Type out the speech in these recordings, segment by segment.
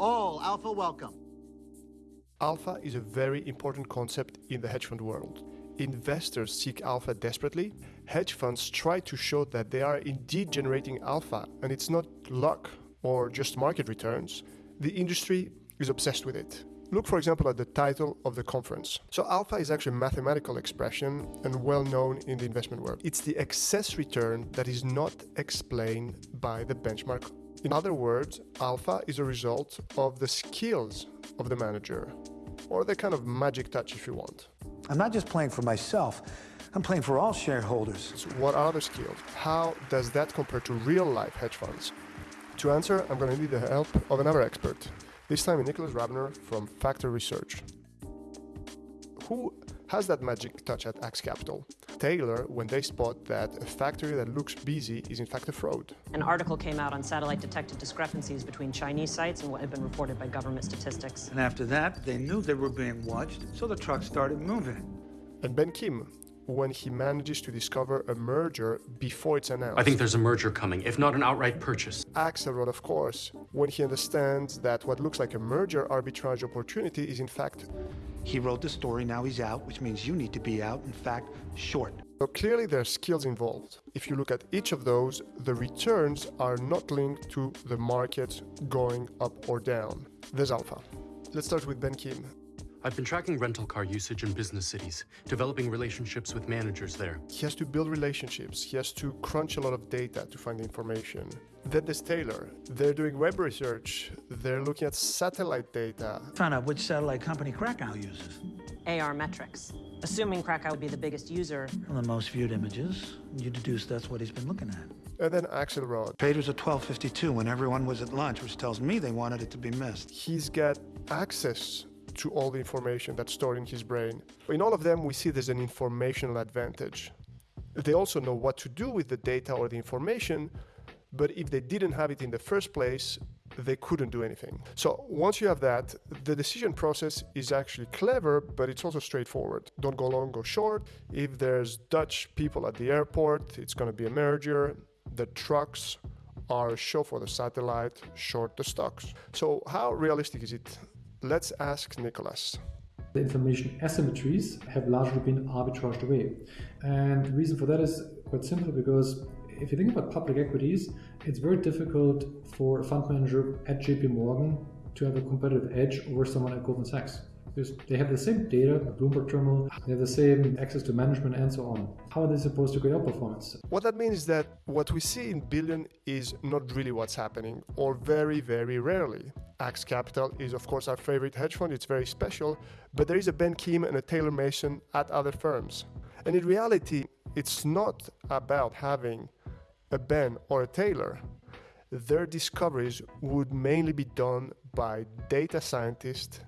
All Alpha welcome. Alpha is a very important concept in the hedge fund world. Investors seek alpha desperately. Hedge funds try to show that they are indeed generating alpha and it's not luck or just market returns. The industry is obsessed with it. Look, for example, at the title of the conference. So alpha is actually a mathematical expression and well known in the investment world. It's the excess return that is not explained by the benchmark. In other words, alpha is a result of the skills of the manager, or the kind of magic touch if you want. I'm not just playing for myself, I'm playing for all shareholders. So what are the skills? How does that compare to real life hedge funds? To answer, I'm going to need the help of another expert, this time Nicholas Rabener from Factor Research. Who has that magic touch at Axe Capital? Taylor when they spot that a factory that looks busy is in fact a fraud. An article came out on satellite detected discrepancies between Chinese sites and what had been reported by government statistics. And after that, they knew they were being watched, so the truck started moving. And Ben Kim, when he manages to discover a merger before it's announced. I think there's a merger coming, if not an outright purchase. Axelrod, of course, when he understands that what looks like a merger arbitrage opportunity is in fact. He wrote the story, now he's out, which means you need to be out, in fact, short. So clearly there are skills involved. If you look at each of those, the returns are not linked to the market going up or down. There's alpha. Let's start with Ben Kim. I've been tracking rental car usage in business cities, developing relationships with managers there. He has to build relationships. He has to crunch a lot of data to find the information. Then there's Taylor. They're doing web research. They're looking at satellite data. Found out which satellite company Krakow uses. AR metrics. Assuming Krakow would be the biggest user. Well, the most viewed images, you deduce that's what he's been looking at. And then Axelrod. Traders at 12.52 when everyone was at lunch, which tells me they wanted it to be missed. He's got access to all the information that's stored in his brain. In all of them, we see there's an informational advantage. They also know what to do with the data or the information, but if they didn't have it in the first place, they couldn't do anything. So once you have that, the decision process is actually clever, but it's also straightforward. Don't go long, go short. If there's Dutch people at the airport, it's going to be a merger. The trucks are show for the satellite, short the stocks. So how realistic is it? Let's ask Nicholas. The information asymmetries have largely been arbitraged away. And the reason for that is quite simple because if you think about public equities, it's very difficult for a fund manager at JP Morgan to have a competitive edge over someone at Goldman Sachs. Because they have the same data, the Bloomberg terminal, they have the same access to management and so on. How are they supposed to create outperformance? What that means is that what we see in billion is not really what's happening, or very, very rarely. Axe Capital is, of course, our favorite hedge fund. It's very special, but there is a Ben Kim and a Taylor Mason at other firms. And in reality, it's not about having a Ben or a Taylor. Their discoveries would mainly be done by data scientists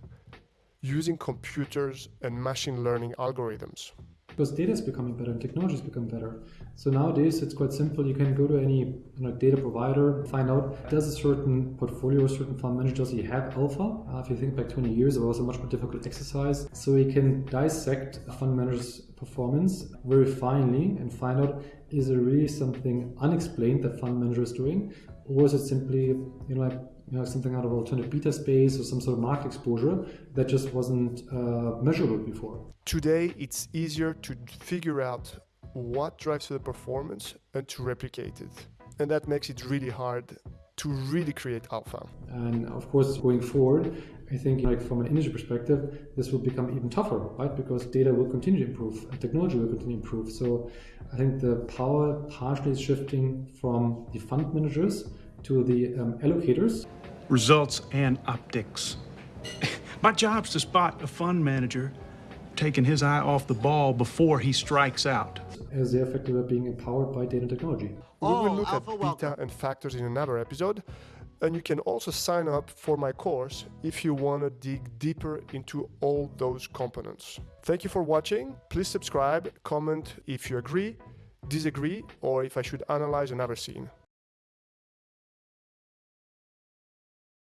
using computers and machine learning algorithms. Because data is becoming better and technology is becoming better. So nowadays it's quite simple. You can go to any you know, data provider, find out does a certain portfolio, a certain fund manager, does he have alpha? Uh, if you think back 20 years, it was a much more difficult exercise. So you can dissect a fund manager's performance very finely and find out is there really something unexplained that fund manager is doing, or is it simply you know like you know, something out of alternative beta space or some sort of market exposure that just wasn't uh, measurable before. Today, it's easier to figure out what drives the performance and to replicate it. And that makes it really hard to really create alpha. And of course, going forward, I think like from an industry perspective, this will become even tougher, right? Because data will continue to improve and technology will continue to improve. So I think the power partially is shifting from the fund managers to the um, allocators. Results and optics. My job's to spot a fund manager taking his eye off the ball before he strikes out. As they're of being empowered by data technology. We will look at beta and factors in another episode. And you can also sign up for my course if you want to dig deeper into all those components. Thank you for watching. Please subscribe, comment if you agree, disagree, or if I should analyze another scene.